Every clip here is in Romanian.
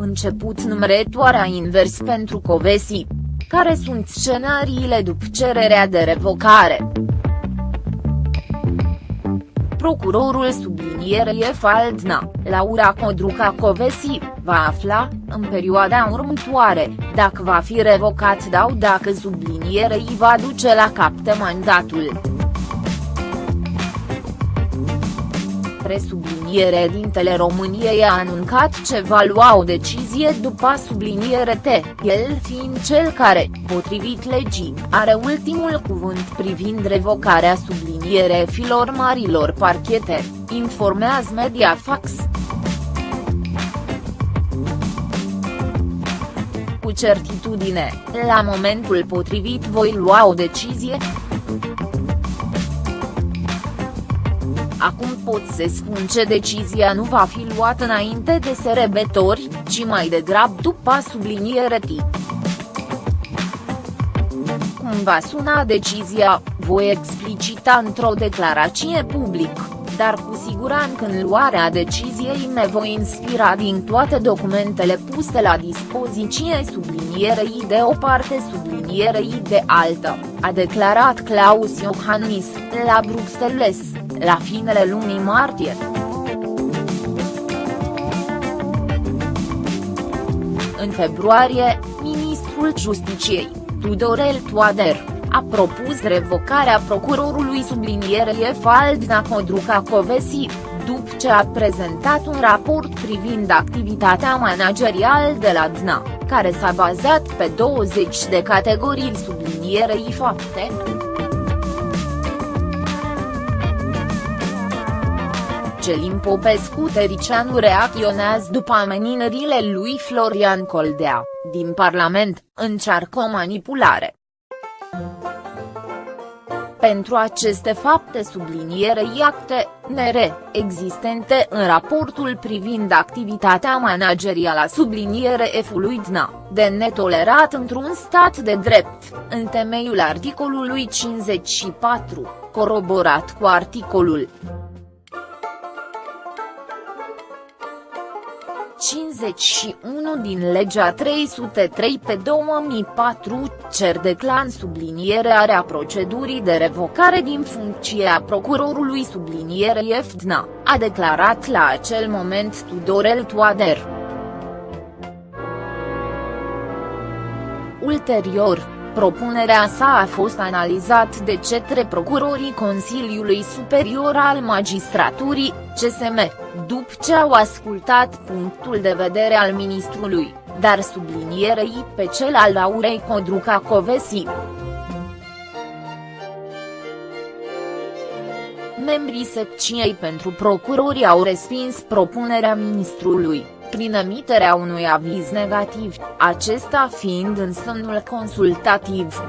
început numărătoarea invers pentru Covesi. Care sunt scenariile după cererea de revocare? Procurorul sublinierei Faldna, Laura Codruca Covesi, va afla, în perioada următoare, dacă va fi revocat sau dacă sublinierei va duce la capte mandatul. Presubliniere dintele României a anuncat ce va lua o decizie după subliniere T, el fiind cel care, potrivit legii, are ultimul cuvânt privind revocarea subliniere filor marilor parchete, informează Mediafax. Cu certitudine, la momentul potrivit voi lua o decizie, Acum pot să spun ce decizia nu va fi luată înainte de serebători, ci mai degrabă după subliniere T. Cum va suna decizia, voi explicita într-o declarație publică dar cu siguranță în luarea deciziei me voi inspira din toate documentele puse la dispoziție sublinierei de o parte sublinierei de altă, a declarat Claus Iohannis, la Bruxelles, la finele lunii martie. În februarie, ministrul Justiciei, Tudorel Toader, a propus revocarea procurorului sublinierei Faldna Codruca Covesi, după ce a prezentat un raport privind activitatea managerială de la DNA, care s-a bazat pe 20 de categorii sublinierei fapte. Celin Popescu Tericianu reacționează după ameninările lui Florian Coldea, din Parlament, încearcă o manipulare. Pentru aceste fapte sublinierei acte, NR, existente în raportul privind activitatea managerială a subliniere F-ului DNA, de netolerat într-un stat de drept, în temeiul articolului 54, coroborat cu articolul 51 din legea 303 pe 2004, cer declan sublinierea procedurii de revocare din funcție a procurorului subliniere EFDNA, a declarat la acel moment Tudorel Toader. Ulterior, propunerea sa a fost analizat de cetre procurorii Consiliului Superior al Magistraturii, CSM, după ce au ascultat punctul de vedere al ministrului, dar sublinierei pe cel al Laurei Codruca Covesi. Membrii secției pentru procurori au respins propunerea ministrului, prin emiterea unui aviz negativ, acesta fiind în semnul consultativ.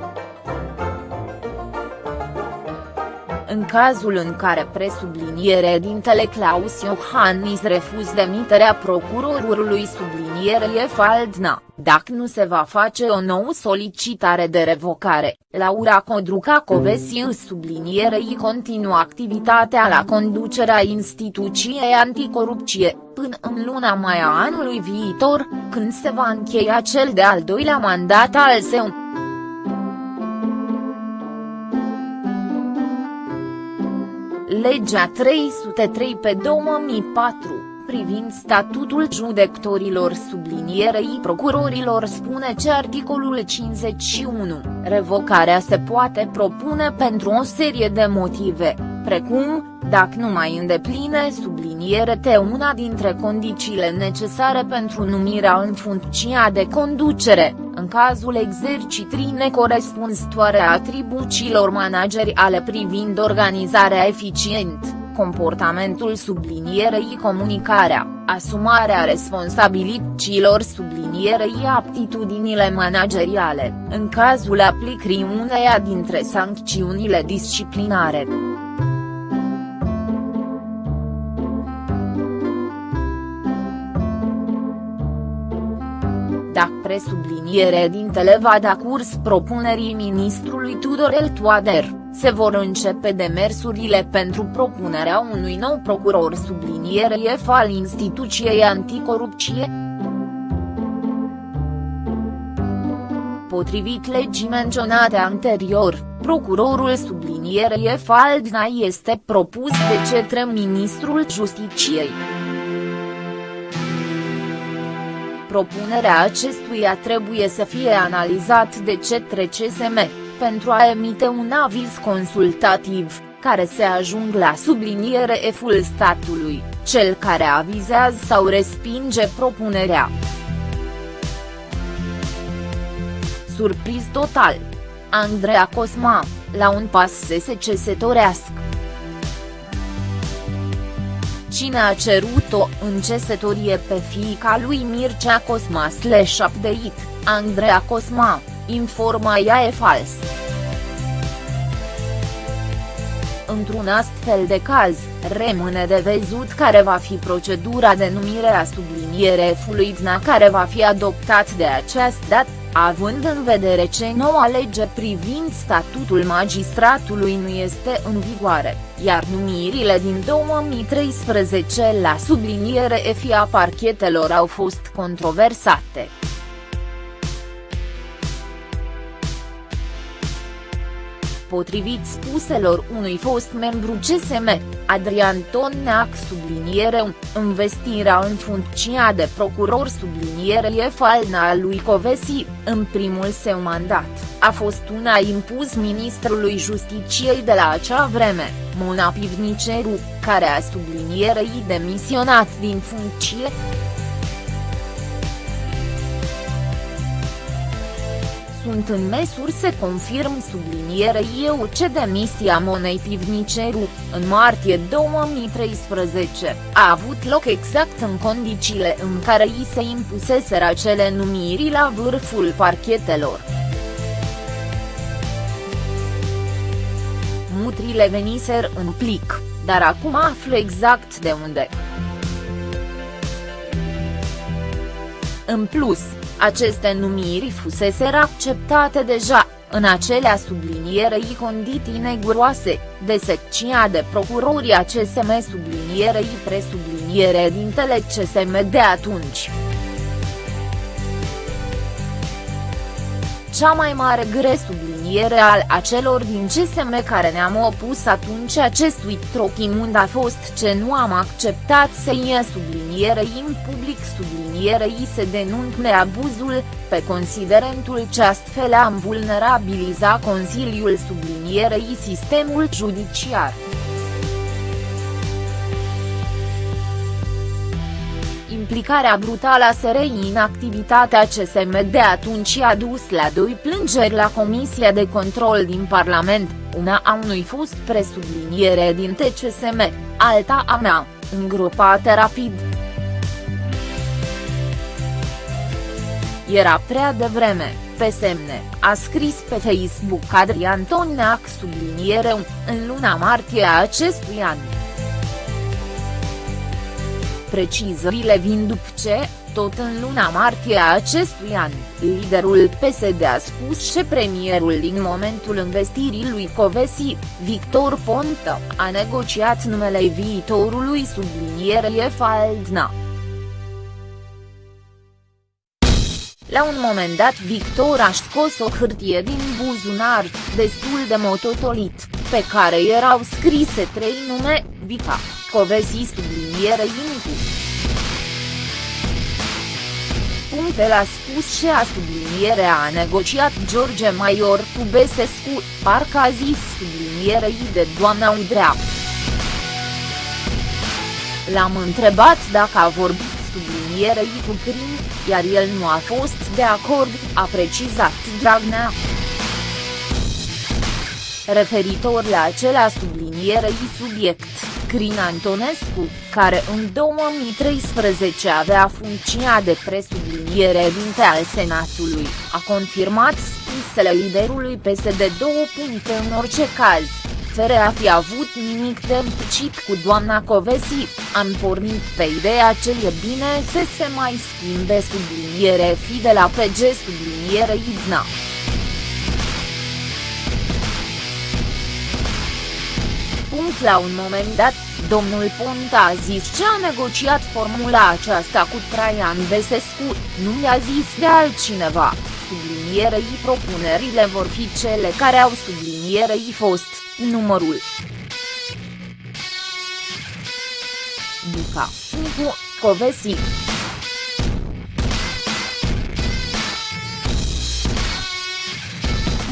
În cazul în care presubliniere dintele Claus Iohannis refuz demiterea procurorului subliniere Faldna, dacă nu se va face o nouă solicitare de revocare, Laura Codruca Covesi sublinierei continuă activitatea la conducerea instituției anticorupție, până în luna mai a anului viitor, când se va încheia cel de-al doilea mandat al său. Legea 303 pe 2004, privind statutul judecătorilor sublinierei procurorilor spune ce articolul 51, revocarea se poate propune pentru o serie de motive, precum, dacă nu mai îndepline subliniere te una dintre condițiile necesare pentru numirea în funcția de conducere, în cazul exercitrii necorespunzătoare a atribuțiilor manageriale privind organizarea eficient, comportamentul sublinierei comunicarea, asumarea responsabilităților sublinierei aptitudinile manageriale, în cazul aplicării uneia dintre sancțiunile disciplinare. Dea presubliniere dintele va da curs propunerii ministrului Tudorel Toader, se vor începe demersurile pentru propunerea unui nou procuror subliniere F al instituției anticorupție. Potrivit legii menționate anterior, procurorul subliniere F. Aldna este propus de cetre ministrul Justiciei. Propunerea acestuia trebuie să fie analizat de către CSM, pentru a emite un aviz consultativ, care se ajung la subliniere F-ul statului, cel care avizează sau respinge propunerea. Surpriz total! Andreea Cosma, la un pas să se cesătorească. Cine a cerut-o în cesătorie pe fiica lui Mircea Cosma slash update, Andreea Cosma, informa ea e fals. Într-un astfel de caz, rămâne de văzut care va fi procedura de numire a subliniere fluidna care va fi adoptat de această dată, având în vedere ce noua lege privind statutul magistratului nu este în vigoare, iar numirile din 2013 la subliniere EFI a parchetelor au fost controversate. potrivit spuselor unui fost membru CSM, Adrian Tonneac subliniere investirea în funcția de procuror subliniere e falna a lui Covesi, în primul său mandat, a fost una impus ministrului Justiciei de la acea vreme, Mona Pivniceru, care a sublinierei demisionat din funcție. Sunt în măsuri să confirm subliniere eu ce demisia Monei Pivniceru, în martie 2013, a avut loc exact în condițiile în care i se impuseseră acele numiri la vârful parchetelor. Mutrile veniser în plic, dar acum aflu exact de unde. În plus, aceste numiri fuseseră acceptate deja, în acelea sublinierei condiții neguroase, de secția de procurori a CSM sublinierei presubliniere dintele CSM de atunci. Cea mai mare gre subliniere al acelor din CSM care ne-am opus atunci acestui trochimund a fost ce nu am acceptat să ie sublinierei în public sublinierei se denunțe abuzul, pe considerentul ce astfel am vulnerabiliza Consiliul sublinierei sistemul judiciar. Implicarea brutală a SRI în activitatea CSM de atunci a dus la doi plângeri la Comisia de Control din Parlament, una a unui fost presubliniere din TCSM, alta a mea, îngropată rapid. Era prea devreme, pe semne, a scris pe Facebook Adrian Toneac subliniere în luna martie a acestui an. Precizările vin după ce, tot în luna martie a acestui an, liderul PSD a spus că premierul din momentul investirii lui Covesi, Victor Ponta, a negociat numele viitorului sublinierie Faldna. La un moment dat Victor a scos o hârtie din buzunar, destul de mototolit, pe care erau scrise trei nume, Vica, Covesi subliniere Inicu. Punctel a spus și a sublinierea a negociat George Maior cu Besescu, parcă a zis sublinierei de doamna Udrea. L-am întrebat dacă a vorbit sublinierei cu Crin, iar el nu a fost de acord, a precizat Dragnea. Referitor la acela sublinierei subiect. Crin Antonescu, care în 2013 avea funcția de presubliniere dinte al Senatului, a confirmat spusele liderului PSD. puncte în orice caz, fără a fi avut nimic de implicit cu doamna Covesi, am pornit pe ideea ce e bine să se mai schimbe subliniere fi de la PG subliniere Idna. Punct la un moment dat, domnul Ponta a zis ce a negociat formula aceasta cu Traian Besescu, nu i-a zis de altcineva, sublinierei propunerile vor fi cele care au sublinierei fost, numărul. Duca, Nicu, Covesi.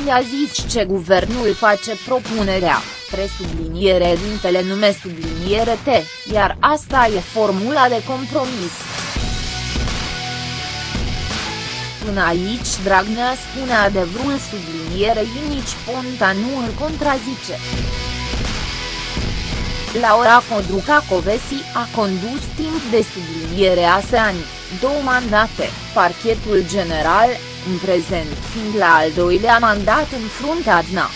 i-a zis ce guvernul face propunerea, presubliniere dintele nume subliniere T, iar asta e formula de compromis. Până aici Dragnea spune adevărul sublinierei nici Ponta nu îl contrazice. Laura Codruca Covesi a condus timp de subliniere ASEAN, două mandate, parchetul general, în prezent fiind la al doilea mandat în fruntea DNA.